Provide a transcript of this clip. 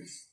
Thanks.